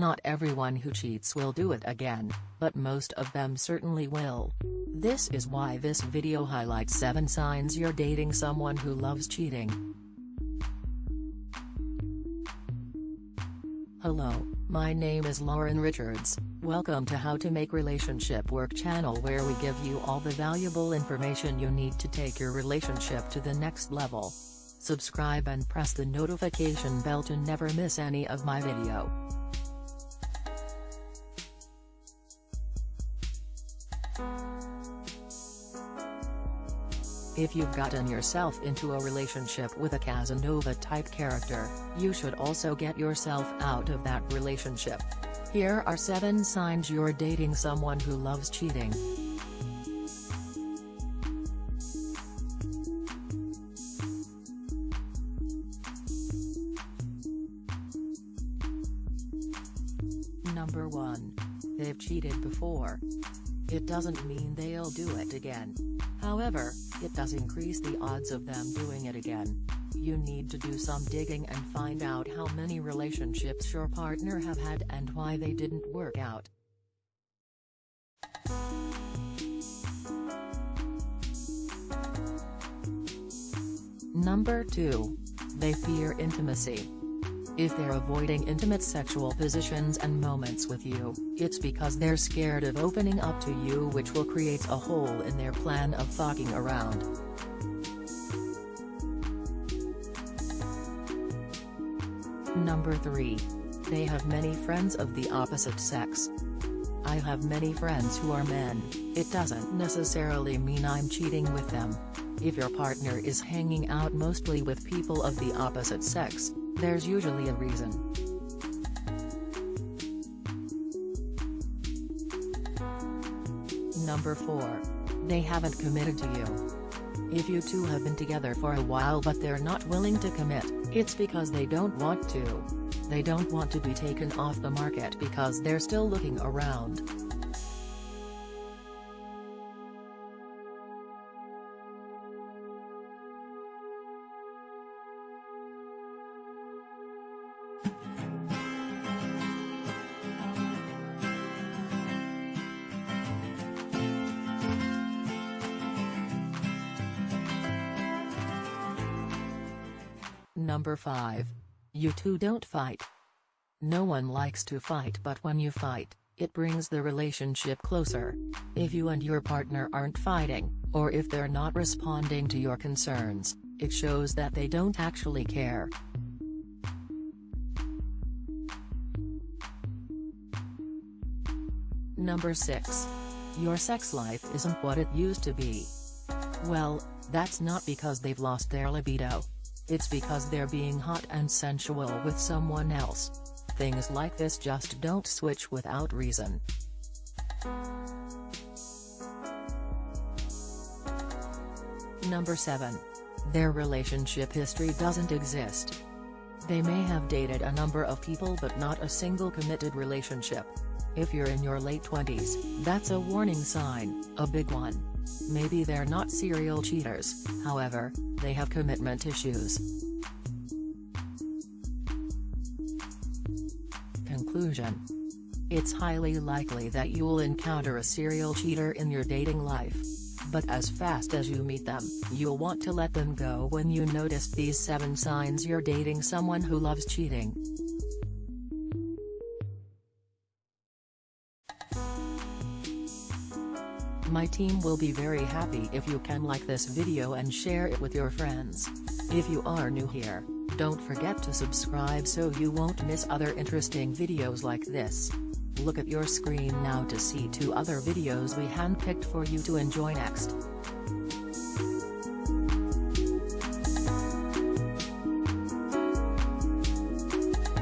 Not everyone who cheats will do it again, but most of them certainly will. This is why this video highlights 7 signs you're dating someone who loves cheating. Hello, my name is Lauren Richards, welcome to How to Make Relationship Work channel where we give you all the valuable information you need to take your relationship to the next level. Subscribe and press the notification bell to never miss any of my video. If you've gotten yourself into a relationship with a Casanova-type character, you should also get yourself out of that relationship. Here are 7 signs you're dating someone who loves cheating. Number 1. They've cheated before. It doesn't mean they'll do it again. However, it does increase the odds of them doing it again. You need to do some digging and find out how many relationships your partner have had and why they didn't work out. Number 2. They fear intimacy. If they're avoiding intimate sexual positions and moments with you, it's because they're scared of opening up to you which will create a hole in their plan of fucking around. Number 3. They have many friends of the opposite sex. I have many friends who are men, it doesn't necessarily mean I'm cheating with them. If your partner is hanging out mostly with people of the opposite sex, there's usually a reason. Number 4. They haven't committed to you. If you two have been together for a while but they're not willing to commit, it's because they don't want to. They don't want to be taken off the market because they're still looking around. Number 5. You two don't fight. No one likes to fight but when you fight, it brings the relationship closer. If you and your partner aren't fighting, or if they're not responding to your concerns, it shows that they don't actually care. Number 6. Your sex life isn't what it used to be. Well, that's not because they've lost their libido. It's because they're being hot and sensual with someone else. Things like this just don't switch without reason. Number 7. Their relationship history doesn't exist. They may have dated a number of people but not a single committed relationship. If you're in your late 20s, that's a warning sign, a big one. Maybe they're not serial cheaters, however, they have commitment issues. Conclusion It's highly likely that you'll encounter a serial cheater in your dating life. But as fast as you meet them, you'll want to let them go when you notice these 7 signs you're dating someone who loves cheating. My team will be very happy if you can like this video and share it with your friends. If you are new here, don't forget to subscribe so you won't miss other interesting videos like this. Look at your screen now to see two other videos we handpicked for you to enjoy next.